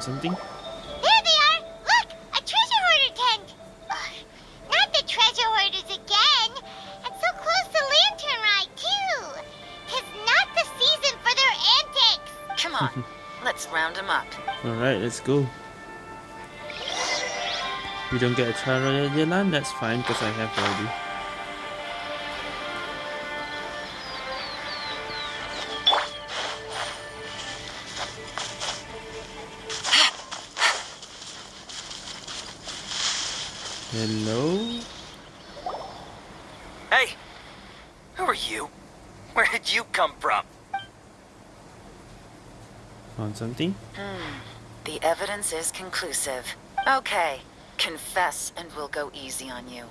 Speaker 1: Found something?
Speaker 2: There they are! Look! A treasure hoarder tent! Ugh, not the treasure hoarders again! And so close to Lantern Rite, too! Tis not the season for their antics!
Speaker 11: Come on, let's round them up.
Speaker 1: Alright, let's go. We don't get a trial royal Yelan, that's fine because I have already. Hello?
Speaker 12: Hey! Who are you? Where did you come from?
Speaker 1: Found something?
Speaker 11: Hmm. The evidence is conclusive. Okay, confess and we'll go easy on you.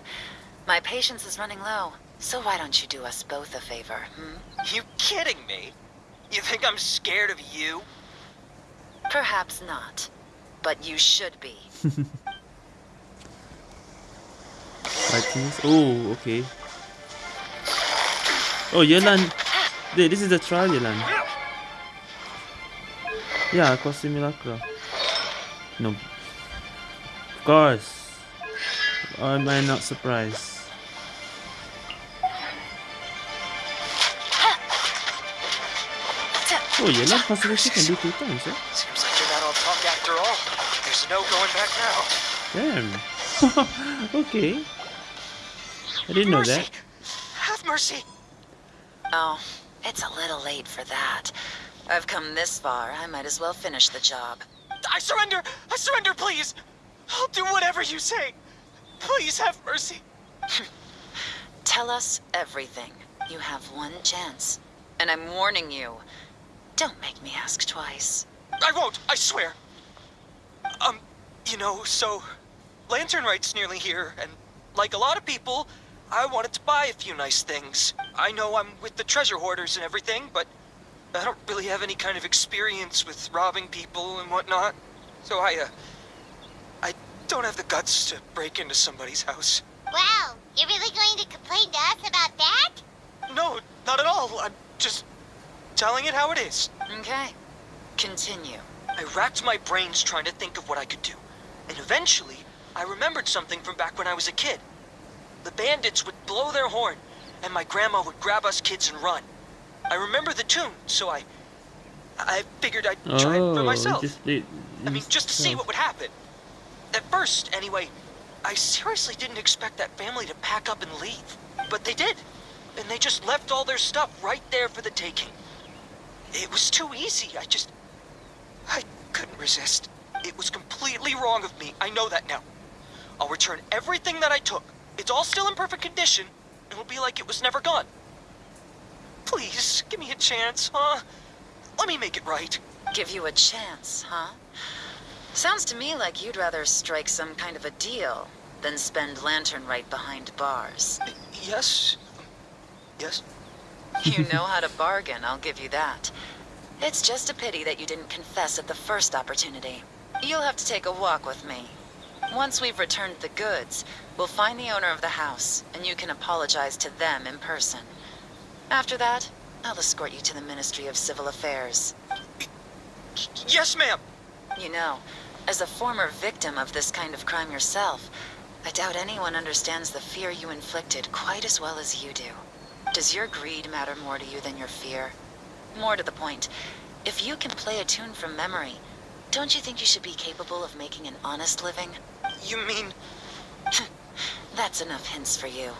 Speaker 11: My patience is running low, so why don't you do us both a favor, hmm?
Speaker 12: You kidding me? You think I'm scared of you?
Speaker 11: Perhaps not, but you should be.
Speaker 1: Items? Oh, okay. Oh, Yelan. This is the trial Yelan. Yeah, Aqua Simulacra. No. Of course. Or am I not surprised? Oh, Yelan possibility can do two times, eh?
Speaker 12: Seems like you're not all punk after all. There's no going back now.
Speaker 1: Damn. okay. I didn't know that.
Speaker 12: Have mercy!
Speaker 11: Oh, it's a little late for that. I've come this far, I might as well finish the job.
Speaker 12: I surrender! I surrender, please! I'll do whatever you say. Please have mercy.
Speaker 11: Tell us everything. You have one chance. And I'm warning you. Don't make me ask twice.
Speaker 12: I won't, I swear. Um, you know, so Lantern Rite's nearly here, and like a lot of people, I wanted to buy a few nice things. I know I'm with the treasure hoarders and everything, but I don't really have any kind of experience with robbing people and whatnot. So I, uh, I don't have the guts to break into somebody's house.
Speaker 2: Wow, you're really going to complain to us about that?
Speaker 12: No, not at all. I'm just telling it how it is.
Speaker 11: Okay. Continue.
Speaker 12: I racked my brains trying to think of what I could do. And eventually, I remembered something from back when I was a kid. The bandits would blow their horn, and my grandma would grab us kids and run. I remember the tune, so I... I figured I'd try it for
Speaker 1: Oh,
Speaker 12: myself.
Speaker 1: just did.
Speaker 12: I mean, just to see what would happen. At first, anyway, I seriously didn't expect that family to pack up and leave. But they did. And they just left all their stuff right there for the taking. It was too easy. I just... I couldn't resist. It was completely wrong of me. I know that now. I'll return everything that I took. It's all still in perfect condition. It'll be like it was never gone. Please, give me a chance, huh? Let me make it right.
Speaker 11: Give you a chance, huh? Sounds to me like you'd rather strike some kind of a deal than spend Lantern Rite behind bars.
Speaker 12: Yes? Yes?
Speaker 11: You know how to bargain, I'll give you that. It's just a pity that you didn't confess at the first opportunity. You'll have to take a walk with me. Once we've returned the goods, we'll find the owner of the house, and you can apologize to them in person. After that, I'll escort you to the Ministry of Civil Affairs.
Speaker 12: Yes, ma'am.
Speaker 11: You know, as a former victim of this kind of crime yourself, I doubt anyone understands the fear you inflicted quite as well as you do. Does your greed matter more to you than your fear? More to the point, if you can play a tune from memory, don't you think you should be capable of making an honest living?
Speaker 12: You mean...
Speaker 11: That's enough hints for you.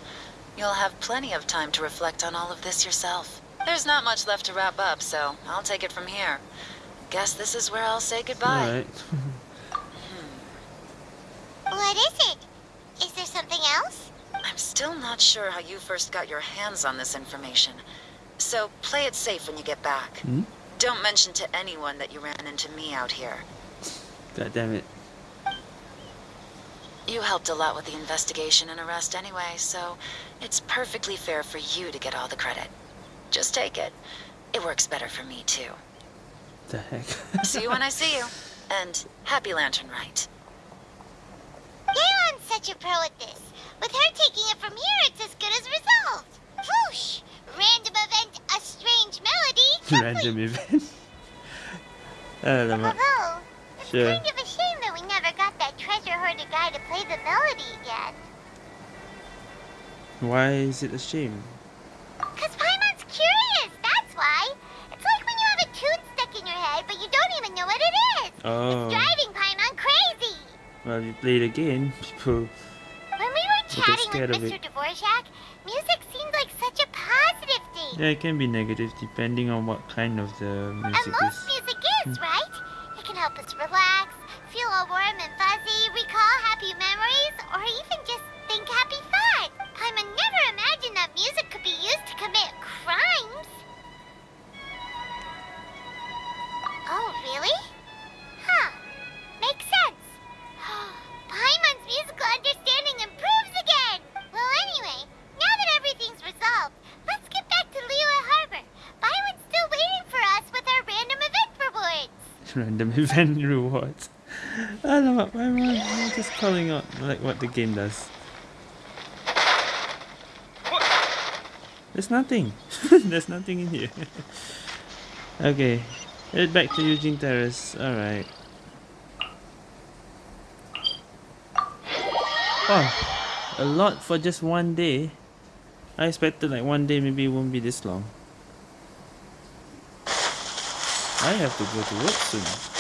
Speaker 11: You'll have plenty of time to reflect on all of this yourself. There's not much left to wrap up, so I'll take it from here. Guess this is where I'll say goodbye.
Speaker 1: Alright.
Speaker 2: What is it? Is there something else?
Speaker 11: I'm still not sure how you first got your hands on this information. So play it safe when you get back.
Speaker 1: Hmm?
Speaker 11: Don't mention to anyone that you ran into me out here.
Speaker 1: God damn it.
Speaker 11: You helped a lot with the investigation and arrest anyway, so it's perfectly fair for you to get all the credit. Just take it. It works better for me too.
Speaker 1: The heck?
Speaker 11: see you when I see you. And happy Lantern Rite.
Speaker 2: Yelan's such a pro at this. With her taking it from here, it's as good as resolved. Whoosh! Random event, a strange melody.
Speaker 1: Random event. Alamak.
Speaker 2: Although, it's
Speaker 1: Sure.
Speaker 2: kind of a shame that we never got that treasure hoarder guy to play the melody again.
Speaker 1: Why is it a shame?
Speaker 2: Cause Paimon's curious, that's why. It's like when you have a tune stuck in your head, but you don't even know what it is.
Speaker 1: Oh.
Speaker 2: Driving Paimon crazy.
Speaker 1: Well, you play the game, people.
Speaker 2: When we were chatting with Mr. Dvorak, music seemed like such a positive thing.
Speaker 1: Yeah, it can be negative depending on what kind of the music And
Speaker 2: most
Speaker 1: is.
Speaker 2: music is, hmm. right? It can help us relax, feel all warm and fuzzy, recall happy memories, or even just think happy thoughts. Paimon never imagined that music could be used to commit crimes. Oh, really? Huh. Makes sense. Paimon's musical understanding improves again. Well, anyway, now that everything's resolved, let's get back to Liyue Harbor. Byron's still waiting for us with our random event rewards.
Speaker 1: Random event rewards. Alamak, why am I I'm just calling out like what the game does? There's nothing. There's nothing in here. okay. Head back to Yujing Terrace. Alright. Oh, a lot for just one day. I expected like one day maybe it won't be this long. I have to go to work soon.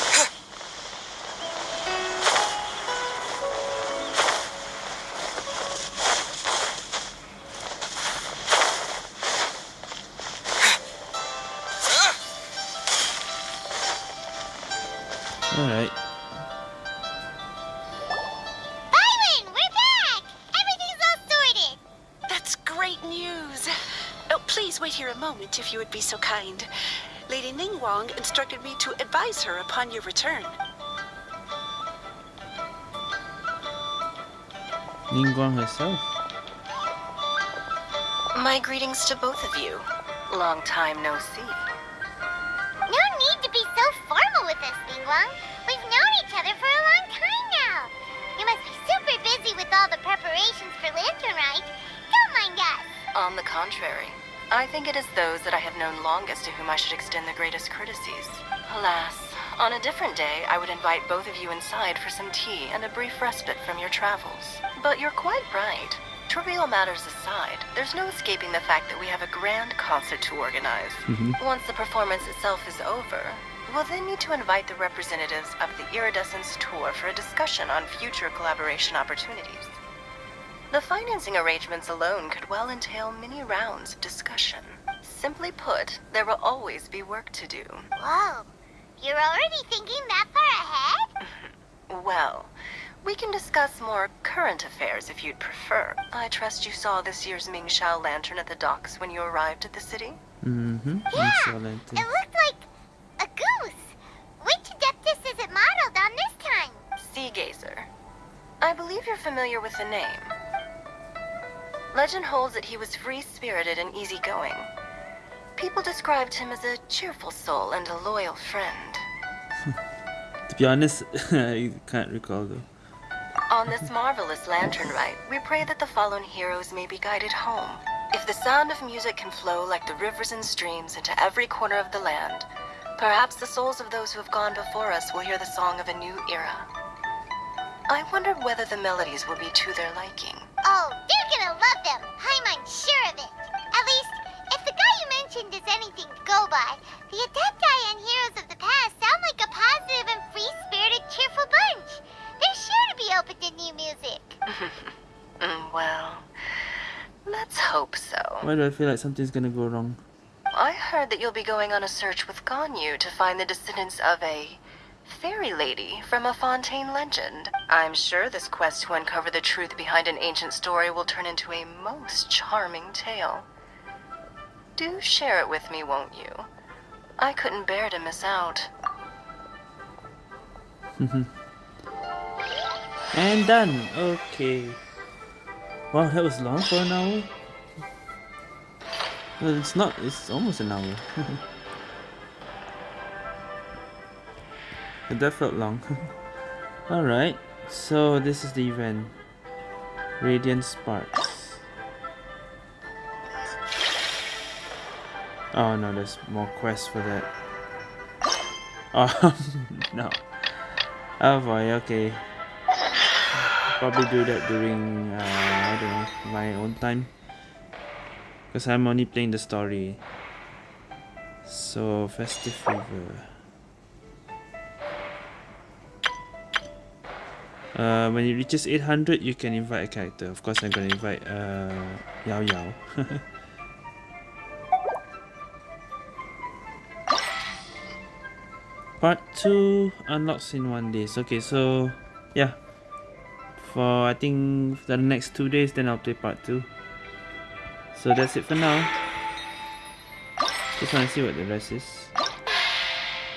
Speaker 10: To advise her upon your return.
Speaker 1: Ningguang herself.
Speaker 13: My greetings to both of you. Long time no see.
Speaker 2: No need to be so formal with us, Ningguang. We've known each other for a long time now. You must be super busy with all the preparations for Lantern Rite. Don't mind us.
Speaker 13: On the contrary, I think it is those that I have known longest to whom I should extend the greatest courtesies. Alas, on a different day, I would invite both of you inside for some tea and a brief respite from your travels. But you're quite right. Trivial matters aside, there's no escaping the fact that we have a grand concert to organize.
Speaker 1: Mhm.
Speaker 13: Once the performance itself is over, we'll then need to invite the representatives of the Iridescence Tour for a discussion on future collaboration opportunities. The financing arrangements alone could well entail many rounds of discussion. Simply put, there will always be work to do.
Speaker 2: Whoa, you're already thinking that far ahead?
Speaker 13: Well, we can discuss more current affairs if you'd prefer. I trust you saw this year's Mingxiao lantern at the docks when you arrived at the city?
Speaker 1: Mm-hmm.
Speaker 2: Yeah,
Speaker 1: Excellent.
Speaker 2: it looked like a goose. Which Adeptus is it modeled on this time?
Speaker 13: Sea Gazer. I believe you're familiar with the name. Legend holds that he was free-spirited and easygoing. People described him as a cheerful soul and a loyal friend.
Speaker 1: To be honest, I can't recall though.
Speaker 13: On this marvelous lantern rite, we pray that the fallen heroes may be guided home. If the sound of music can flow like the rivers and streams into every corner of the land, perhaps the souls of those who have gone before us will hear the song of a new era. I wonder whether the melodies will be to their liking.
Speaker 2: Oh, they're gonna love them. I'm sure of it. At least, if the guy you mentioned is anything to go by, the Adepti and Heroes of the Past sound like a positive and free-spirited, cheerful bunch. They're sure to be open to new music.
Speaker 13: Mm, well, let's hope so.
Speaker 1: Why do I feel like something's gonna go wrong?
Speaker 13: I heard that you'll be going on a search with Ganyu to find the descendants of a fairy lady from a Fontaine legend. I'm sure this quest to uncover the truth behind an ancient story will turn into a most charming tale. Do share it with me, won't you? I couldn't bear to miss out. Mm-hmm.
Speaker 1: and done. Okay. Wow, that was long for an hour. Well, it's not. It's almost an hour. that felt long. Alright, so this is the event. Radiant Sparks. Oh no, there's more quests for that. Oh no. Oh boy, okay. Probably do that during, uh, I don't know, my own time. Because I'm only playing the story. So, Festive Fever. Uh, when it reaches 800, you can invite a character. Of course, I'm gonna invite uh, Yao Yao. Part 2 uh, unlocks in one day. Okay, so yeah. For I think the next two days, then I'll play part 2. So that's it for now. Just want to see what the rest is.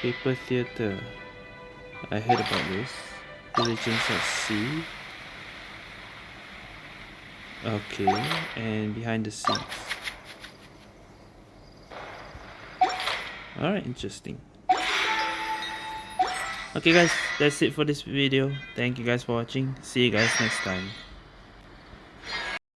Speaker 1: Paper Theatre. I heard about this. Diligence at Sea. Okay, and behind the scenes. Alright, interesting. Okay guys, that's it for this video. Thank you guys for watching. See you guys next time.